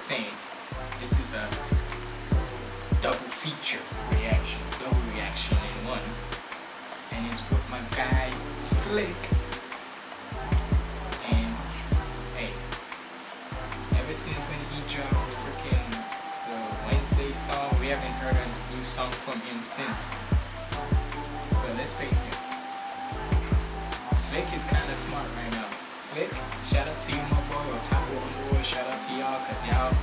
saying, this is a double feature reaction, double reaction in one, and it's with my guy Slick. And hey, ever since when he dropped freaking the Wednesday song, we haven't heard a new song from him since. But let's face it, Slick is kind of smart right now. Slick, shout out to you, my boy, or Otaku Underworld, shout out to y'all, cause y'all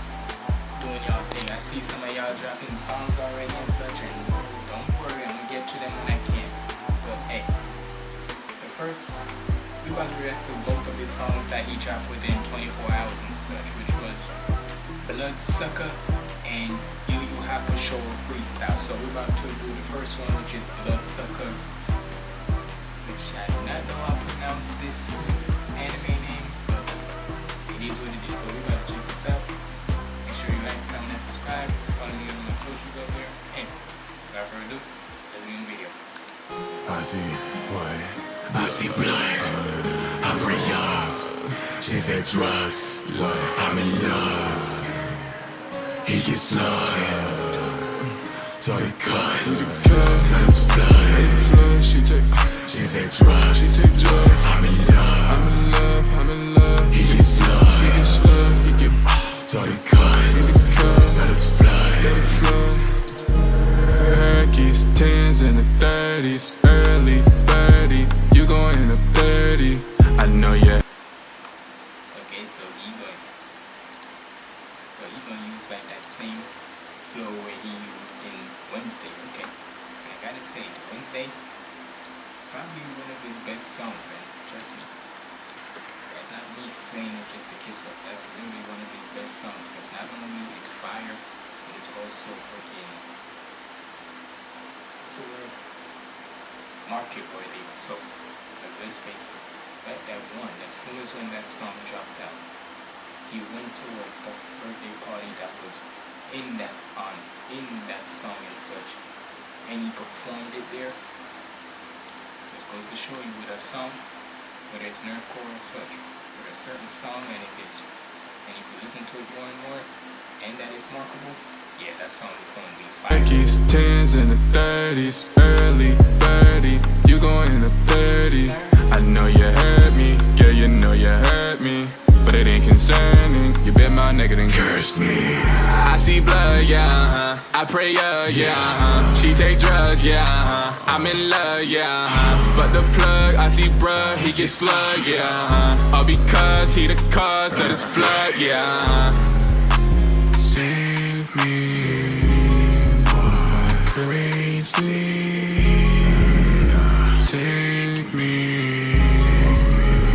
doing y'all thing. I see some of y'all dropping songs already and such, and don't worry, I'm gonna get to them when I can. But hey, the first, we about to react to both of his songs that he dropped within 24 hours and such, which was Bloodsucker and Yu Yu Hakusho Freestyle. So we're about to do the first one, which is Bloodsucker, which I do not know how to pronounce this anime name, but it is what it is. So we're about to check this out. Make sure you like, comment, and subscribe. Follow me on my socials out there. And without further ado, let's get in the video. I see what I see blood, uh, I bring love. She said drugs, I'm in love. He gets slugged, so they cut, let us flood. Flood, she take drugs, she take drugs. I'm in love. I'm in love, I'm in love. He gets He slugged, get slugged, he get so they cut, cut, let us flood. let it. Packies, tens and the thirties, early thirty. You going in the thirty? I know yeah. Okay, so he going so he gonna use like that same flow where he used in Wednesday, okay. And I gotta say, Wednesday probably one of his best songs, and trust me. That's not me saying it just to kiss up. That's literally one of his best songs. Because not only it's fire, but it's also freaking word? Market worthy. So because let's face it, that, one, as soon as when that song dropped out, he went to a birthday party that was in that on in that song and such, and he performed it there. This goes to show you with a song, whether it's nerdcore or such, with a certain song, and if it's and if you listen to it more and more, and that it's markable, yeah, that song is gonna be fire. Packies, tens and the thirties, early thirty. You going in the thirty? I know you heard me, yeah, you know you heard me. But it ain't concerning. You bit my nigga then Cursed me, I see blood, yeah, uh-huh. I pray, yeah, yeah, uh-huh. She take drugs, yeah, uh-huh. I'm in love, yeah, uh-huh. Fuck the plug, I see bruh, he get slugged, yeah, uh-huh. All because he the cause of this flood, yeah, uh-huh. Me, crazy. Take me,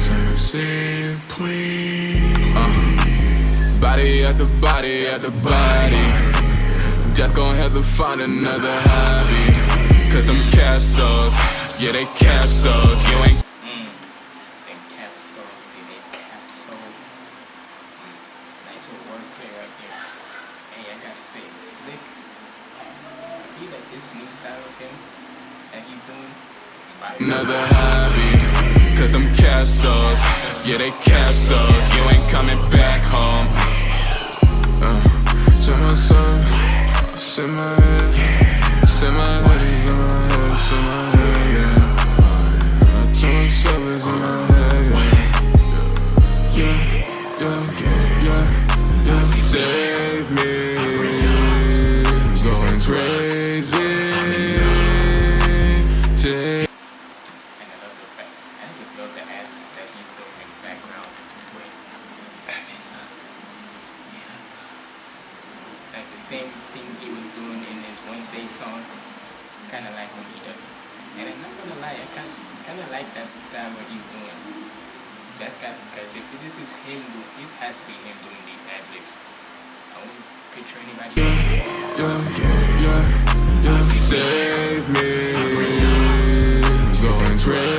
save, save, please. Uh. Body at the body at the body. Just gon' have to find another hobby. Cause them capsules, yeah, they capsules. You ain't Mm. They capsules, they made capsules. Mm. Nice little wordplay right there. Hey, I gotta say, Slick, I feel this of him that he's doing, another hobby. Cause them capsules, yeah, they capsules. You ain't coming back home. Uh, to my son, sit my sit my same thing he was doing in his Wednesday song, kind of like when he did. And I'm not gonna lie, I kind kind of like that style what he's doing. That's got because if this is him, do it has to be him doing these ad libs. I won't picture anybody else. yeah, yeah, yeah. Save me, going crazy.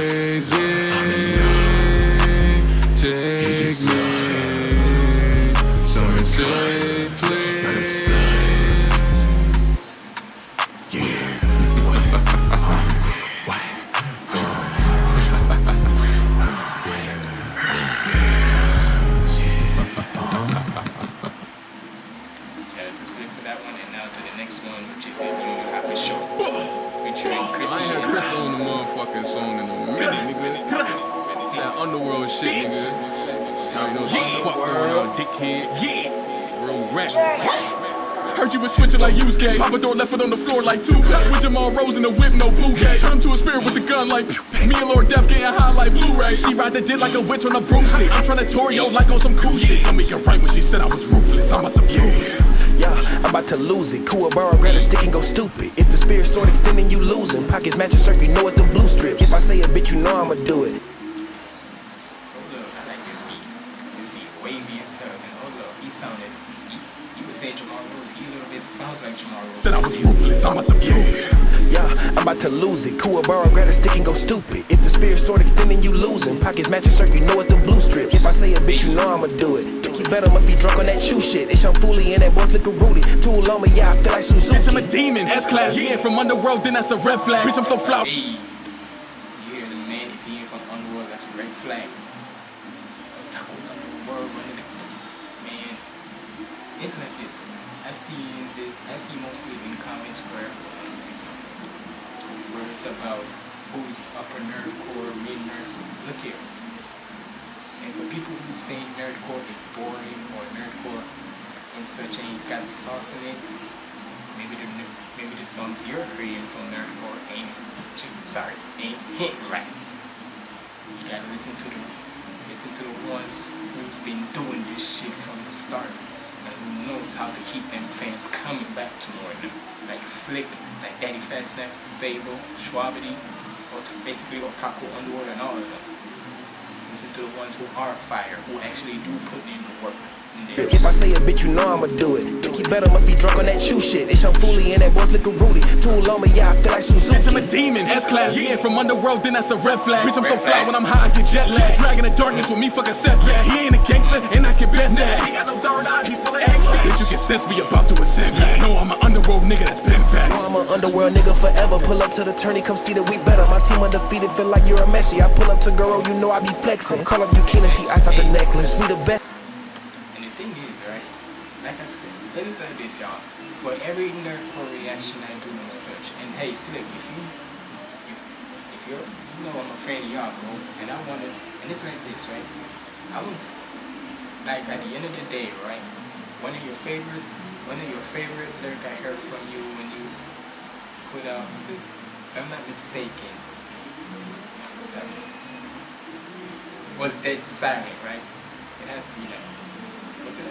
Yu Yu Hakusho, featuring Chrissy. I ain't heard Chris on the motherfucking song in a minute, nigga. That underworld shit, nigga. I know yeah. fuck dickhead. Yeah. Real rap. Heard you was switching like use gay. Papa door left it on the floor like two With Jamal Rose in the whip, no bouquet. Turn to a spirit with the gun like pew. Me and Lord Death getting high like Blu-ray. She ride the dick like a witch on a broomstick. I'm trying to Torio like on some cool shit. Tell me you're right when she said I was ruthless. I'm about to prove it. Yeah, I'm about to lose it. Kuwabara, grab a stick and go stupid. If the spirit start extending, you losing. Pockets matching shirt, you know it's the blue strips. If I say a bitch, you know I'ma do it. Hold up, I like this beat. This beat wavy and stuff. And hold up, he sounded. He, you would say Jamal Rose. He a little bit sounds like Jamal Rose. Said I was ruthless. I'm about to prove it. Yeah, I'm about to lose it. Kuwabara, grab a stick and go stupid. If the spirit start extending, you losing. Pockets matching shirt, you know it's know I'ma do it. Think you better, must be drunk on that chew shit. It's Young Foolie and that boy's looking Rudy. Tool on me, yeah, I feel like Suzuki. Bitch, I'm a demon. S-class. Yeah, from underworld, then that's a red flag. Bitch, I'm so fly. Hey, you hear the man if he ain't from Underworld, that's a red flag. Talk about Underworld running the man. It's like this. I've seen the I see mostly in comments where Facebook, where it's about who's upper nerdcore, mid nerd. Look here. And for people who say nerdcore is boring or nerdcore and such ain't got sauce in it, maybe the maybe the songs you're creating from nerdcore ain't sorry ain't hit right. You gotta listen to the listen to the ones who's been doing this shit from the start and who knows how to keep them fans coming back to more them. Like Slick, like Daddy Fat Snaps, Babel, Shwabadi, or basically Otaku Underworld and all of them. Listen to the ones who are fire, who actually do put in the work. in their If I say a bitch, you know I'ma do it. Think you better, must be drunk on that chew shit. It's Young Foolie and that boy's looking Rudy. Too on me, yeah, I feel like Suzuki. Bitch, I'm a demon, S-class. Yeah, from underworld, then that's a red flag. Bitch, I'm so fly flag. when I'm high, I get jet lag. Dragging the darkness with me, fucking set. Yeah, he ain't a gangster, and I can bet that. He got no third eye, he full of X. Bitch, you can sense we about to ascend. Yeah, no, I'm an underworld nigga that's underworld nigga forever. Pull up to the tourney, come see that we better. My team undefeated, feel like you're a Messi. I pull up to Goro, you know I be flexing. Call up Yukina, she iced out the necklace. We the best. And the thing is, right, like I said, let me say this, y'all. For every nerdcore reaction I do and such, and hey, Slick, if you, if, if you're, you know I'm a fan of y'all, bro, and I wanna, and it's like this, right? I would, s- like, at the end of the day, right, one of your favorites, one of your favorite lyric I heard from you when you put out, if I'm not mistaken? Was Dead Silent, right? It has to be that. Was it?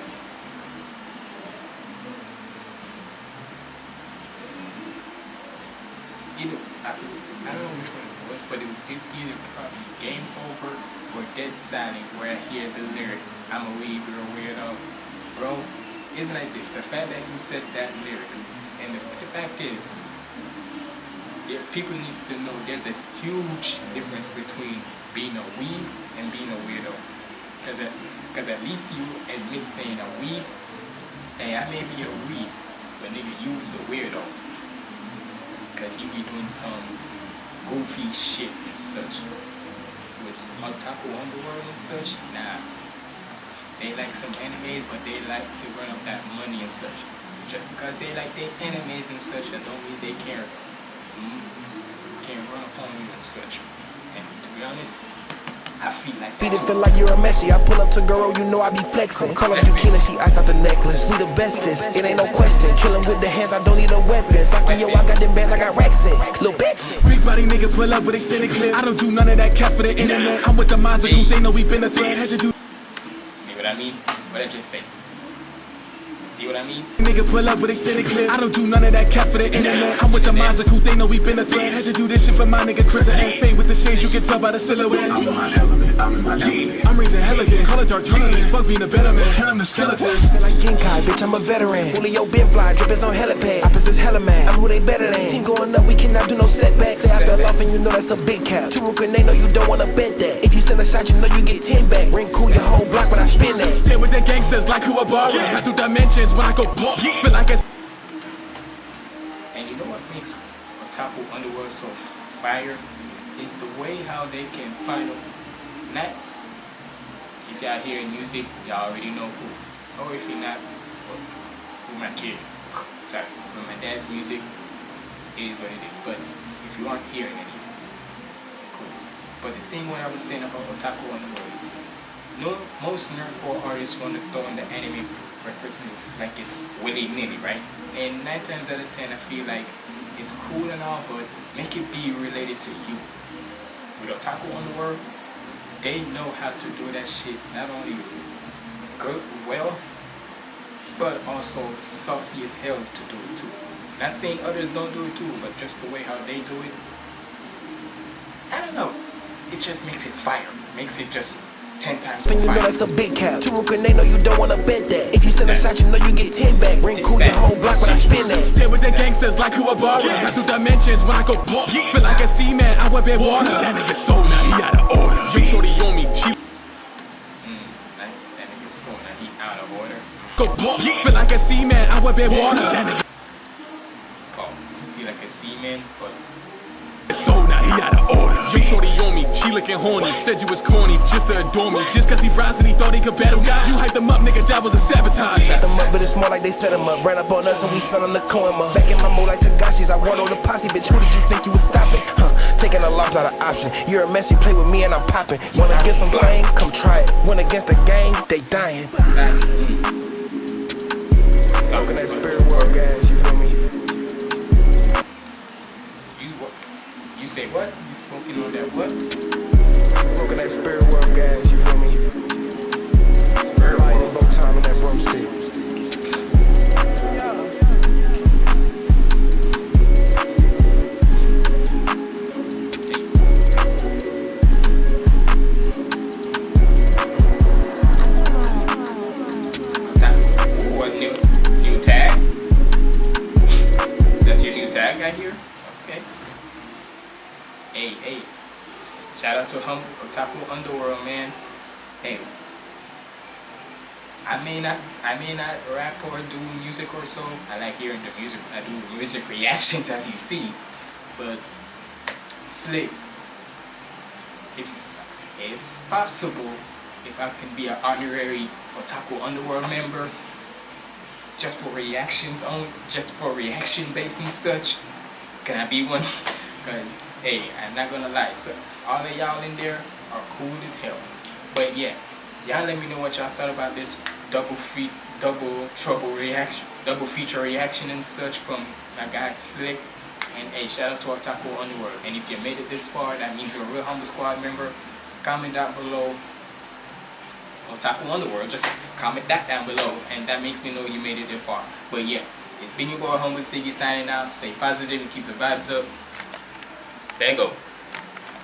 Either I, I don't know which one it was, but it, it's either probably Game Over or Dead Silent where I hear the lyric, I'm a you're a weirdo. Bro, it's like this. The fact that you said that lyric, and the, fact is, people needs to know there's a huge difference between being a weeb and being a weirdo. Because at, cause at least you admit saying a weeb, hey, I may be a weeb, but nigga, you's the weirdo. Because you be doing some goofy shit and such. With Otaku Underworld and such, nah. They like some animes, but they like to run up that money and such. Just because they like their animes and such, that don't mean they run upon and to be honest, I feel like Beat it, that's feel like you're a Messi. I pull up to girl, you know I be flexing. Call up Yukina, she iced out the necklace. We the bestest, it ain't no question. Kill him with the hands, I don't need a weapon. Saki, yo, I got them bands, I got racks in. Little bitch. Big body nigga pull up with extended clip. I don't do none of that cat for the internet. I'm with the Mazoku, they know we been a threat. Had to do See what I mean? What I just say? See what I mean? Nigga pull up with extended clip. I don't do none of that cat for the internet. I'm with the Mazoku, they know we been a threat. Had to do this shit for my nigga Chris and Say with the shades, you can tell by the silhouette. I'm in my element, I'm in my element. I'm raising hell again, call it dark tournament. Fuck being a better man, turn them to skeletons. Feel like Genkai, bitch, I'm a veteran. Julio been fly, drippers on helipad. Opposites hella man, I'm who they better than. Team going up, we cannot do no setbacks. Say I fell off and you know that's a big cap. Two grenade, no, you don't wanna bet that. If you send a shot, you know you get 10 back. Ring cool your whole block when I spin that. Stand with the gangsters like Kuwabara. I do dimensions when I go block. Feel like it's And you know what makes Otaku Underworld so fire? Is the way how they can find a not if y'all hearing music, y'all already know who. Or if you're not, well, who not care. sorry, with my dad's music, is what it is. But if you aren't hearing any, cool. But the thing what I was saying about Otaku Underworld is, no, most nerdcore artists want to throw in the anime references like it's willy nilly, right? And nine times out of ten, I feel like it's cool and all, but make it be related to you. With Otaku Underworld, they know how to do that shit not only good, well, but also saucy as hell to do it too. Not saying others don't do it too, but just the way how they do it, I don't know. It just makes it fire. Makes it just ten times And you know fire. that's a big cap. Two they know you don't wanna bet that. If you send a shot, you know you get 10 back. Ring cool your whole block when I spin that. Stay with the gangsters like Kuwabara. I through dimensions when I go bump. Feel like a seaman, I whip in water. That nigga sold now, he out of order. Yo, shorty on me, she Mm, that, that nigga's so now he out of order. go bump. Feel like a seaman, I whip in water. That nigga Pause. Be like a seaman, but sold now, he out of order. Yo, shorty on me, she looking horny. Said you was corny just to adore me. Just cause he rising, he thought he could battle God. You hyped him up, nigga, that was a sabotage. Set them up, but it's more like they set them up. Ran up on us and we selling the coin up. Back in my mode like Togashi's, I run on the posse, bitch. Who did you think you was stopping? Huh? Taking a loss, not an option. You're a mess, you play with me and I'm popping. Wanna get some fame? Come try it. Went against the game, they dying. Say what? You smoking on that what? Smoking that spirit world guys, you feel me? Spirit world, bow time in that broomstick. May not, I may not rap or do music or so. I like hearing the music. I do music reactions, as you see. But slick. If, if possible, if I can be an honorary Otaku Underworld member, just for reactions on, just for reaction based and such, can I be one? Cause hey, I'm not gonna lie, so all of y'all in there are cool as hell. But yeah, y'all let me know what y'all thought about this double feat, double trouble reaction, double feature reaction and such from my guy Slick. And hey, shout out to Otaku Underworld. And if you made it this far, that means you're a real humble squad member. Comment down below Otaku Underworld, just comment that down below and that makes me know you made it this far. But yeah, it's been your boy Humble Siggy signing out. Stay positive and keep the vibes up. There you go.